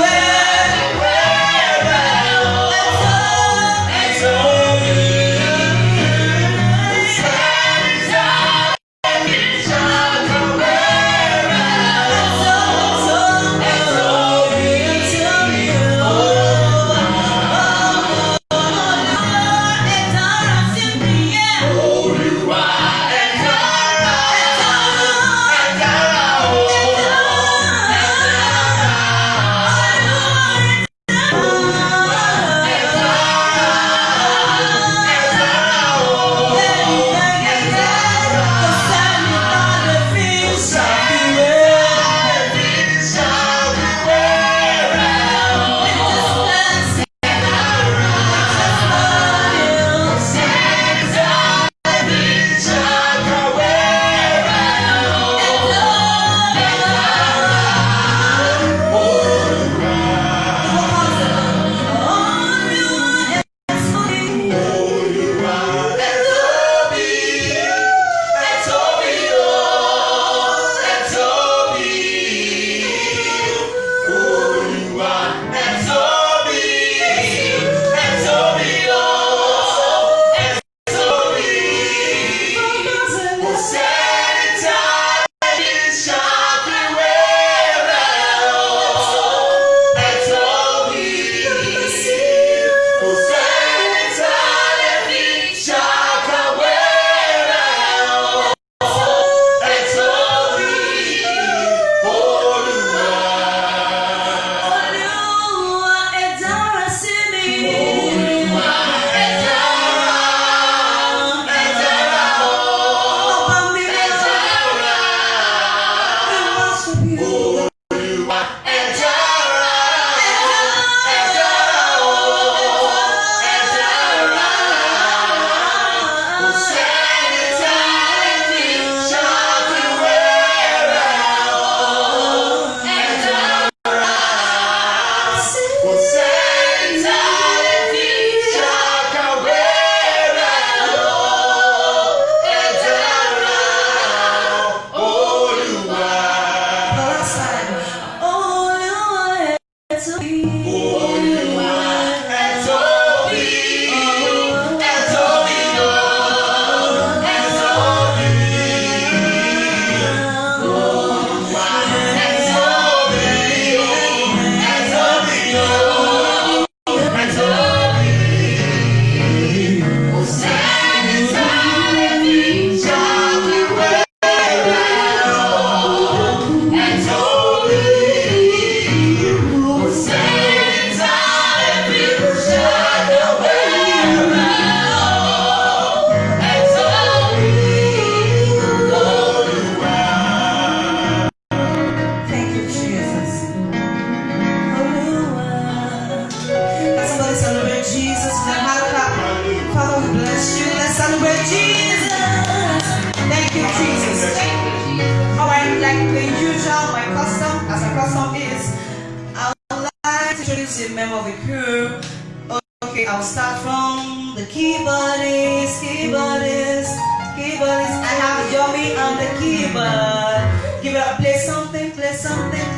anywhere. receive memory crew. Okay, I'll start from the keyboardist, keyboardist, keyboardist. I have a Yomi on the keyboard. Give it up, play something, play something.